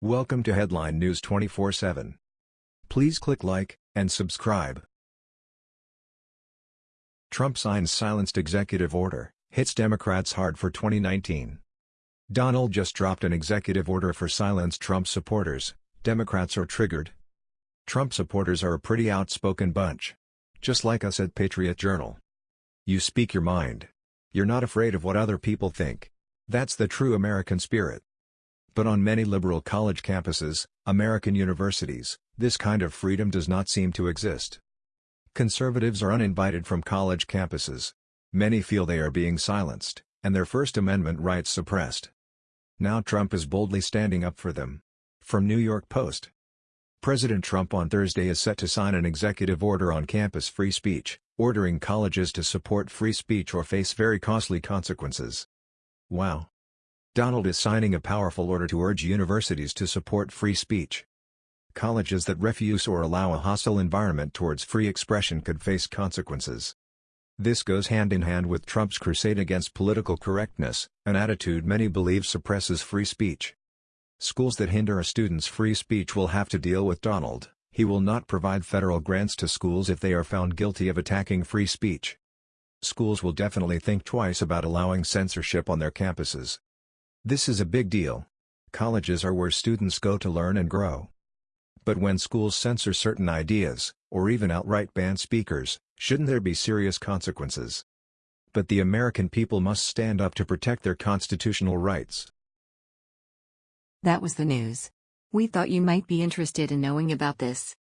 Welcome to Headline News 24/7. Please click like and subscribe. Trump signs silenced executive order, hits Democrats hard for 2019. Donald just dropped an executive order for silence Trump supporters. Democrats are triggered. Trump supporters are a pretty outspoken bunch. Just like us at Patriot Journal. You speak your mind. You're not afraid of what other people think. That's the true American spirit. But on many liberal college campuses, American universities, this kind of freedom does not seem to exist. Conservatives are uninvited from college campuses. Many feel they are being silenced, and their First Amendment rights suppressed. Now Trump is boldly standing up for them. From New York Post. President Trump on Thursday is set to sign an executive order on campus free speech, ordering colleges to support free speech or face very costly consequences. Wow. Donald is signing a powerful order to urge universities to support free speech. Colleges that refuse or allow a hostile environment towards free expression could face consequences. This goes hand in hand with Trump's crusade against political correctness, an attitude many believe suppresses free speech. Schools that hinder a student's free speech will have to deal with Donald. He will not provide federal grants to schools if they are found guilty of attacking free speech. Schools will definitely think twice about allowing censorship on their campuses. This is a big deal. Colleges are where students go to learn and grow. But when schools censor certain ideas, or even outright ban speakers, shouldn't there be serious consequences? But the American people must stand up to protect their constitutional rights. That was the news. We thought you might be interested in knowing about this.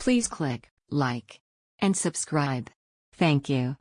Please click like and subscribe. Thank you.